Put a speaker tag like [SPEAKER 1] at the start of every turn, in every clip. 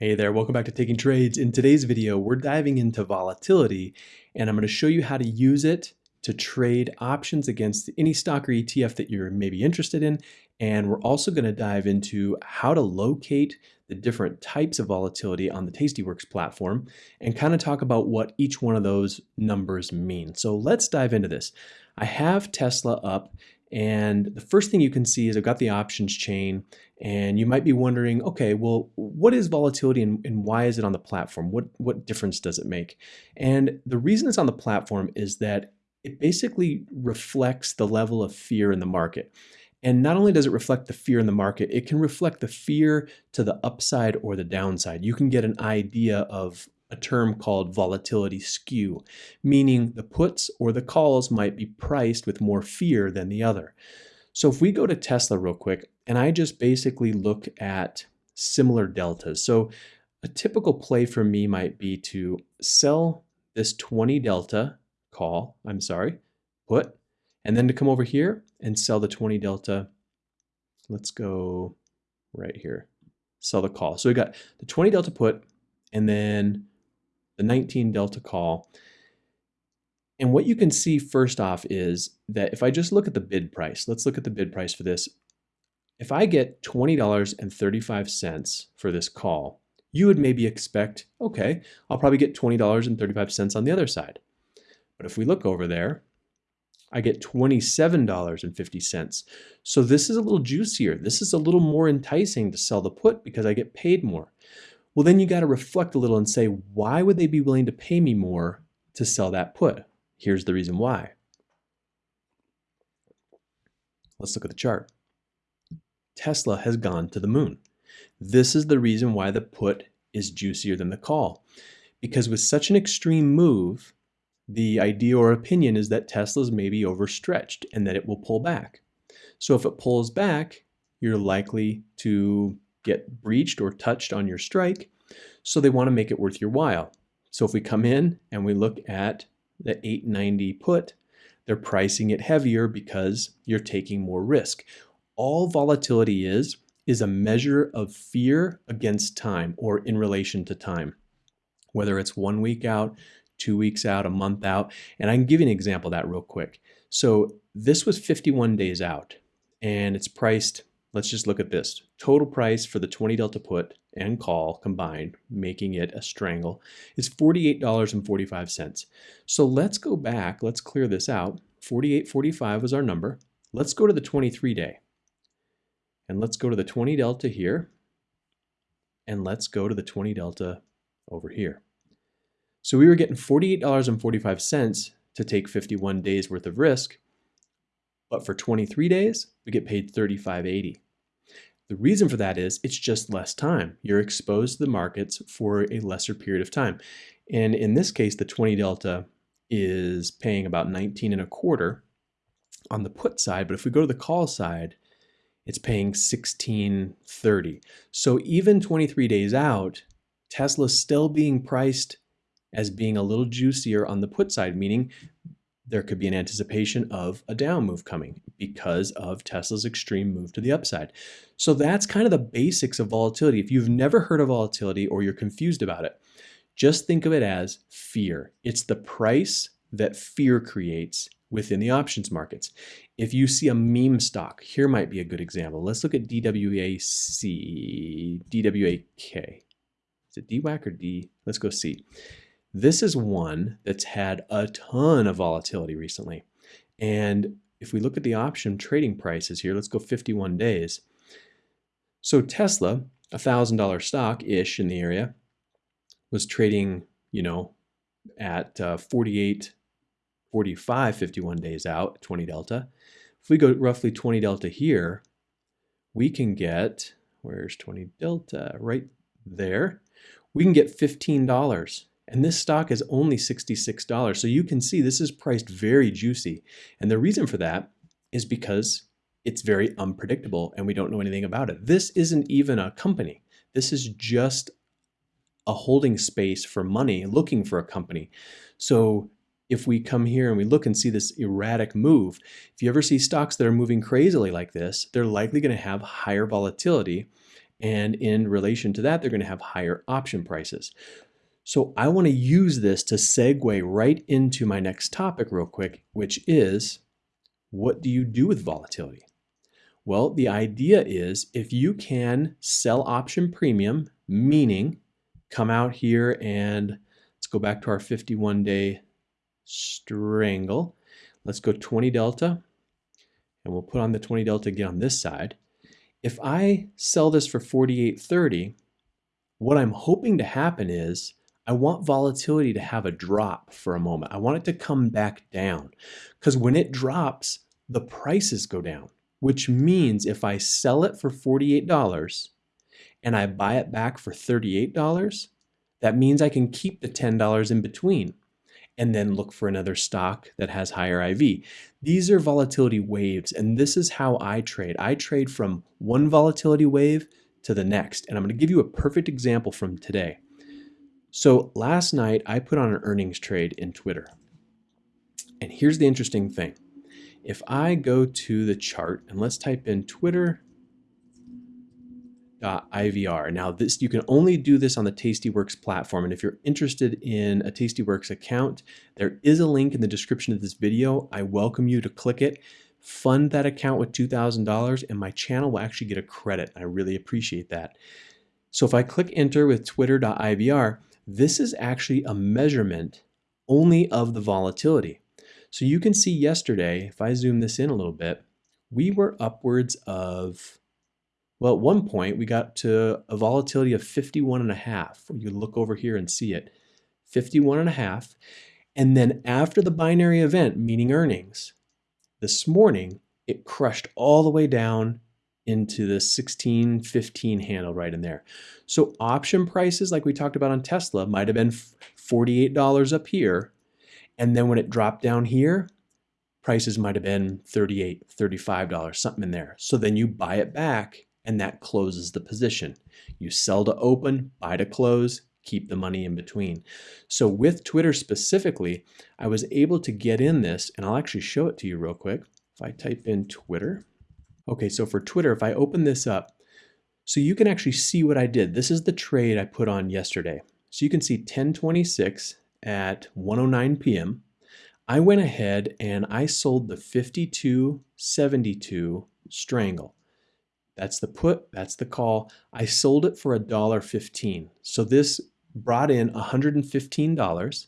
[SPEAKER 1] Hey there, welcome back to Taking Trades. In today's video, we're diving into volatility and I'm going to show you how to use it to trade options against any stock or ETF that you're maybe interested in. And we're also going to dive into how to locate the different types of volatility on the Tastyworks platform and kind of talk about what each one of those numbers mean. So let's dive into this. I have Tesla up and the first thing you can see is I've got the options chain and you might be wondering, okay, well, what is volatility and, and, why is it on the platform? What, what difference does it make? And the reason it's on the platform is that it basically reflects the level of fear in the market. And not only does it reflect the fear in the market, it can reflect the fear to the upside or the downside. You can get an idea of a term called volatility skew, meaning the puts or the calls might be priced with more fear than the other. So if we go to Tesla real quick, and I just basically look at similar deltas. So a typical play for me might be to sell this 20 delta call, I'm sorry, put, and then to come over here and sell the 20 delta. Let's go right here, sell the call. So we got the 20 delta put, and then the 19 delta call. And what you can see first off is that if I just look at the bid price, let's look at the bid price for this. If I get $20.35 for this call, you would maybe expect, okay, I'll probably get $20.35 on the other side. But if we look over there, I get $27.50. So this is a little juicier. This is a little more enticing to sell the put because I get paid more. Well, then you got to reflect a little and say, why would they be willing to pay me more to sell that put? Here's the reason why. Let's look at the chart. Tesla has gone to the moon. This is the reason why the put is juicier than the call. Because with such an extreme move, the idea or opinion is that Tesla's maybe overstretched and that it will pull back. So if it pulls back, you're likely to get breached or touched on your strike. So they want to make it worth your while. So if we come in and we look at the 890 put, they're pricing it heavier because you're taking more risk. All volatility is, is a measure of fear against time or in relation to time, whether it's one week out, two weeks out, a month out. And I can give you an example of that real quick. So this was 51 days out and it's priced Let's just look at this. Total price for the 20 delta put and call combined, making it a strangle, is $48.45. So let's go back, let's clear this out. 48.45 was our number. Let's go to the 23 day. And let's go to the 20 delta here. And let's go to the 20 delta over here. So we were getting $48.45 to take 51 days worth of risk. But for 23 days, we get paid 35.80. The reason for that is it's just less time. You're exposed to the markets for a lesser period of time. And in this case, the 20 delta is paying about 19 and a quarter on the put side. But if we go to the call side, it's paying 1630. So even 23 days out, Tesla's still being priced as being a little juicier on the put side, meaning there could be an anticipation of a down move coming because of Tesla's extreme move to the upside. So that's kind of the basics of volatility. If you've never heard of volatility or you're confused about it, just think of it as fear. It's the price that fear creates within the options markets. If you see a meme stock, here might be a good example. Let's look at DWAC, DWAK. Is it DWAC or D? Let's go see. This is one that's had a ton of volatility recently. And if we look at the option trading prices here, let's go 51 days. So Tesla, a $1,000 stock-ish in the area, was trading, you know, at uh, 48, 45, 51 days out, 20 delta. If we go roughly 20 delta here, we can get, where's 20 delta? Right there. We can get $15 and this stock is only $66. So you can see this is priced very juicy. And the reason for that is because it's very unpredictable and we don't know anything about it. This isn't even a company. This is just a holding space for money looking for a company. So if we come here and we look and see this erratic move, if you ever see stocks that are moving crazily like this, they're likely going to have higher volatility And in relation to that, they're going to have higher option prices. So I want to use this to segue right into my next topic real quick, which is what do you do with volatility? Well, the idea is if you can sell option premium, meaning come out here and let's go back to our 51 day strangle. Let's go 20 delta and we'll put on the 20 delta again on this side. If I sell this for 48.30, what I'm hoping to happen is I want volatility to have a drop for a moment. I want it to come back down because when it drops, the prices go down, which means if I sell it for $48 and I buy it back for $38, that means I can keep the $10 in between and then look for another stock that has higher IV. These are volatility waves, and this is how I trade. I trade from one volatility wave to the next, and I'm going to give you a perfect example from today. So last night I put on an earnings trade in Twitter. And here's the interesting thing. If I go to the chart and let's type in twitter.ivr. Now this you can only do this on the Tastyworks platform and if you're interested in a Tastyworks account, there is a link in the description of this video. I welcome you to click it, fund that account with $2,000 and my channel will actually get a credit. I really appreciate that. So if I click enter with twitter.ivr, this is actually a measurement only of the volatility. So you can see yesterday, if I zoom this in a little bit, we were upwards of, well, at one point we got to a volatility of 51 and a half. You look over here and see it, 51 and a half. And then after the binary event, meaning earnings, this morning, it crushed all the way down into the 16, 15 handle right in there. So option prices, like we talked about on Tesla, might have been $48 up here. And then when it dropped down here, prices might have been $38, $35, something in there. So then you buy it back and that closes the position. You sell to open, buy to close, keep the money in between. So with Twitter specifically, I was able to get in this and I'll actually show it to you real quick. If I type in Twitter, Okay, so for Twitter, if I open this up, so you can actually see what I did. This is the trade I put on yesterday. So you can see 1026 at 109 p.m. I went ahead and I sold the 5272 strangle. That's the put, that's the call. I sold it for $1.15. So this brought in $115.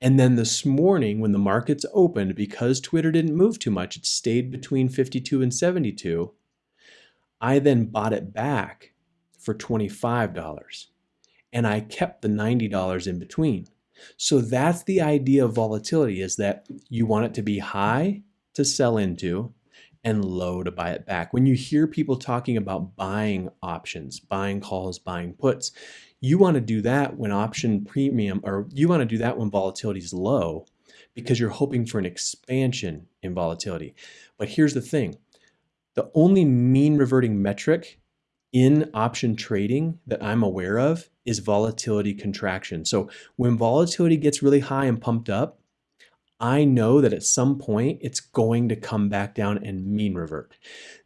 [SPEAKER 1] And then this morning, when the markets opened, because Twitter didn't move too much, it stayed between 52 and 72. I then bought it back for $25 and I kept the $90 in between. So that's the idea of volatility is that you want it to be high to sell into and low to buy it back. When you hear people talking about buying options, buying calls, buying puts, you want to do that when option premium, or you want to do that when volatility is low because you're hoping for an expansion in volatility. But here's the thing the only mean reverting metric in option trading that I'm aware of is volatility contraction. So when volatility gets really high and pumped up, I know that at some point it's going to come back down and mean revert.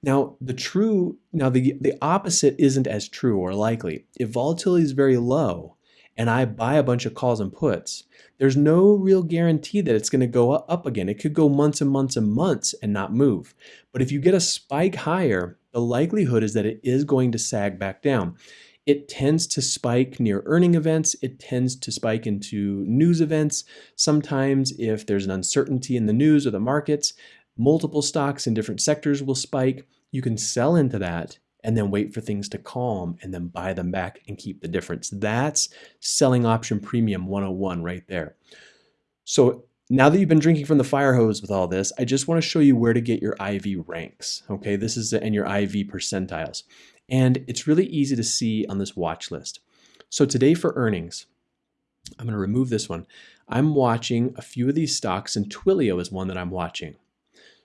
[SPEAKER 1] Now, the true, now the, the opposite isn't as true or likely. If volatility is very low and I buy a bunch of calls and puts, there's no real guarantee that it's going to go up again. It could go months and months and months and not move. But if you get a spike higher, the likelihood is that it is going to sag back down. It tends to spike near earning events. It tends to spike into news events. Sometimes if there's an uncertainty in the news or the markets, multiple stocks in different sectors will spike. You can sell into that and then wait for things to calm and then buy them back and keep the difference. That's selling option premium 101 right there. So now that you've been drinking from the fire hose with all this, I just want to show you where to get your IV ranks. Okay, this is and your IV percentiles. And it's really easy to see on this watch list. So today for earnings, I'm going to remove this one. I'm watching a few of these stocks and Twilio is one that I'm watching.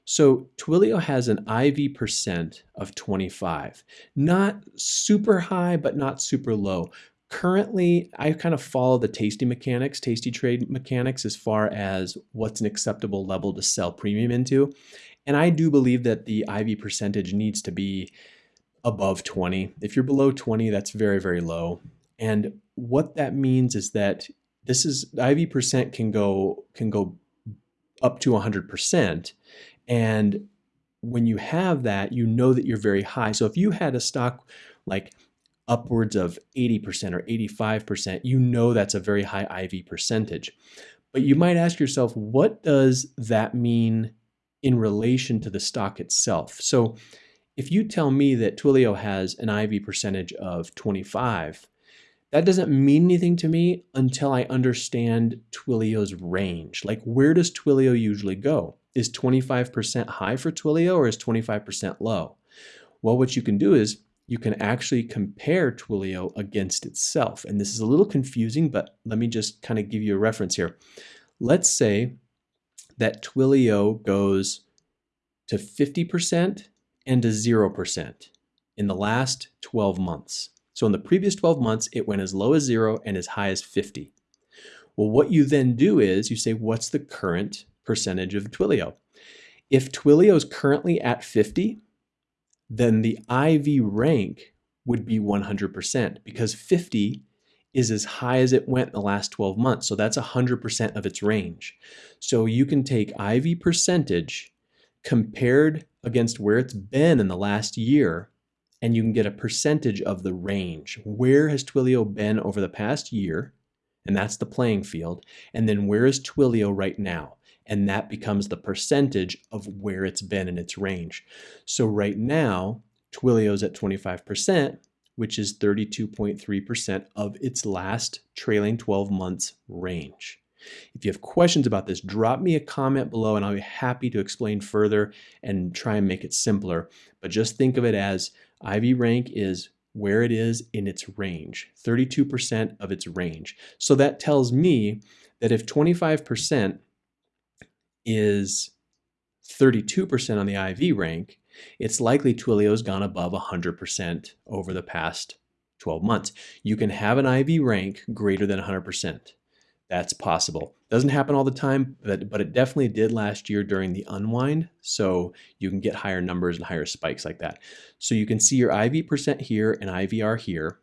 [SPEAKER 1] So Twilio has an IV percent of 25. Not super high, but not super low. Currently, I kind of follow the tasty mechanics, tasty trade mechanics as far as what's an acceptable level to sell premium into. And I do believe that the IV percentage needs to be above 20. If you're below 20, that's very, very low. And what that means is that this is IV percent can go can go up to 100%. And when you have that, you know that you're very high. So if you had a stock like upwards of 80% or 85%, you know that's a very high IV percentage. But you might ask yourself, what does that mean in relation to the stock itself? So if you tell me that Twilio has an IV percentage of 25, that doesn't mean anything to me until I understand Twilio's range. Like where does Twilio usually go? Is 25% high for Twilio or is 25% low? Well, what you can do is you can actually compare Twilio against itself. And this is a little confusing, but let me just kind of give you a reference here. Let's say that Twilio goes to 50% and to 0% in the last 12 months. So in the previous 12 months, it went as low as zero and as high as 50. Well, what you then do is you say, what's the current percentage of Twilio? If Twilio is currently at 50, then the IV rank would be 100% because 50 is as high as it went in the last 12 months. So that's 100% of its range. So you can take IV percentage compared against where it's been in the last year, and you can get a percentage of the range. Where has Twilio been over the past year? And that's the playing field. And then where is Twilio right now? and that becomes the percentage of where it's been in its range. So right now, Twilio's at 25%, which is 32.3% of its last trailing 12 months range. If you have questions about this, drop me a comment below and I'll be happy to explain further and try and make it simpler. But just think of it as IV rank is where it is in its range, 32% of its range. So that tells me that if 25% is 32% on the IV rank, it's likely Twilio's gone above 100% over the past 12 months. You can have an IV rank greater than 100%. That's possible. Doesn't happen all the time, but, but it definitely did last year during the unwind. So you can get higher numbers and higher spikes like that. So you can see your IV percent here and IVR here.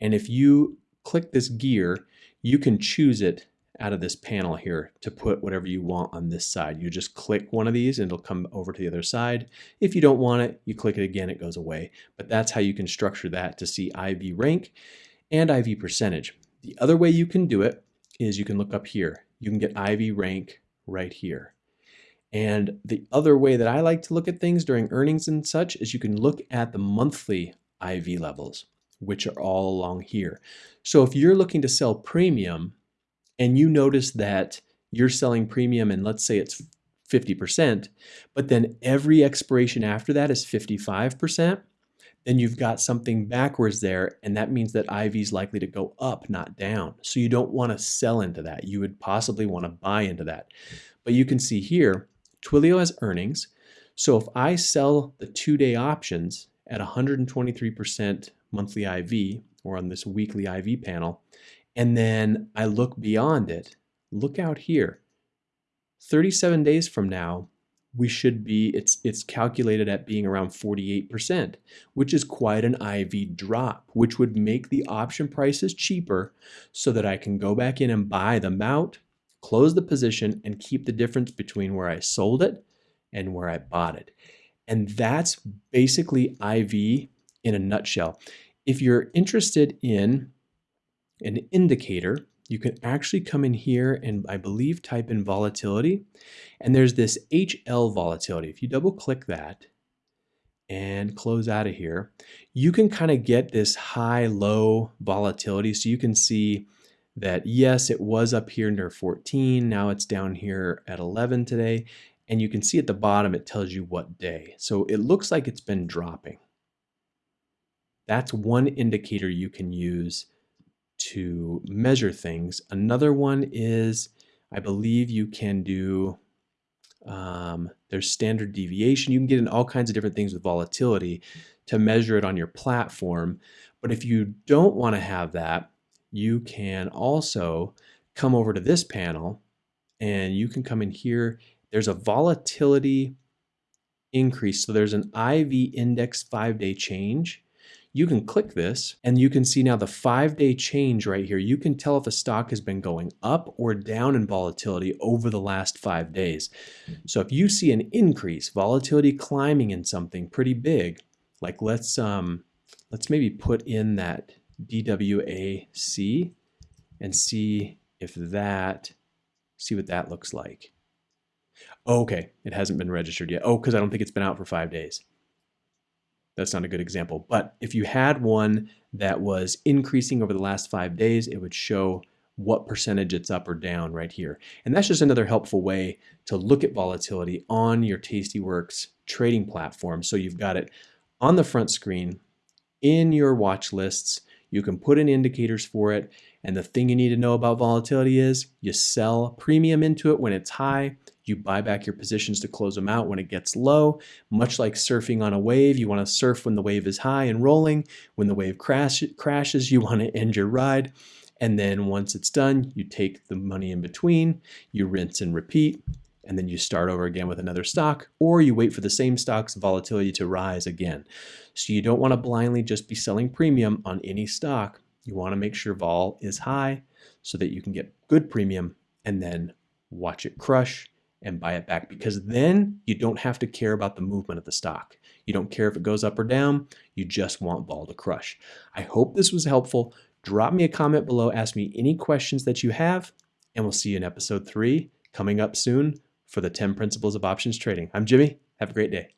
[SPEAKER 1] And if you click this gear, you can choose it out of this panel here to put whatever you want on this side. You just click one of these and it'll come over to the other side. If you don't want it, you click it again, it goes away. But that's how you can structure that to see IV rank and IV percentage. The other way you can do it is you can look up here. You can get IV rank right here. And the other way that I like to look at things during earnings and such is you can look at the monthly IV levels, which are all along here. So if you're looking to sell premium, and you notice that you're selling premium and let's say it's 50%, but then every expiration after that is 55%, then you've got something backwards there, and that means that IV is likely to go up, not down. So you don't want to sell into that. You would possibly want to buy into that. But you can see here, Twilio has earnings. So if I sell the two-day options at 123% monthly IV, or on this weekly IV panel, and then I look beyond it. Look out here. 37 days from now, we should be, it's, it's calculated at being around 48%, which is quite an IV drop, which would make the option prices cheaper so that I can go back in and buy them out, close the position, and keep the difference between where I sold it and where I bought it. And that's basically IV in a nutshell. If you're interested in an indicator, you can actually come in here and I believe type in volatility. And there's this HL volatility. If you double click that and close out of here, you can kind of get this high low volatility. So you can see that yes, it was up here near 14. Now it's down here at 11 today. And you can see at the bottom, it tells you what day. So it looks like it's been dropping. That's one indicator you can use to measure things. Another one is, I believe you can do, um, there's standard deviation. You can get in all kinds of different things with volatility to measure it on your platform. But if you don't want to have that, you can also come over to this panel and you can come in here. There's a volatility increase. So there's an IV index five day change. You can click this and you can see now the five day change right here. You can tell if a stock has been going up or down in volatility over the last five days. So if you see an increase, volatility climbing in something pretty big, like let's um, let's maybe put in that DWAC and see if that, see what that looks like. Okay, it hasn't been registered yet. Oh, because I don't think it's been out for five days. That's not a good example. But if you had one that was increasing over the last five days, it would show what percentage it's up or down right here. And that's just another helpful way to look at volatility on your Tastyworks trading platform. So you've got it on the front screen in your watch lists. You can put in indicators for it. And the thing you need to know about volatility is you sell premium into it when it's high. You buy back your positions to close them out when it gets low. Much like surfing on a wave, you want to surf when the wave is high and rolling. When the wave crash, crashes, you want to end your ride. And then once it's done, you take the money in between, you rinse and repeat, and then you start over again with another stock, or you wait for the same stock's volatility to rise again. So you don't want to blindly just be selling premium on any stock. You want to make sure vol is high so that you can get good premium and then watch it crush and buy it back because then you don't have to care about the movement of the stock. You don't care if it goes up or down. You just want vol to crush. I hope this was helpful. Drop me a comment below. Ask me any questions that you have, and we'll see you in episode three coming up soon for the 10 principles of options trading. I'm Jimmy. Have a great day.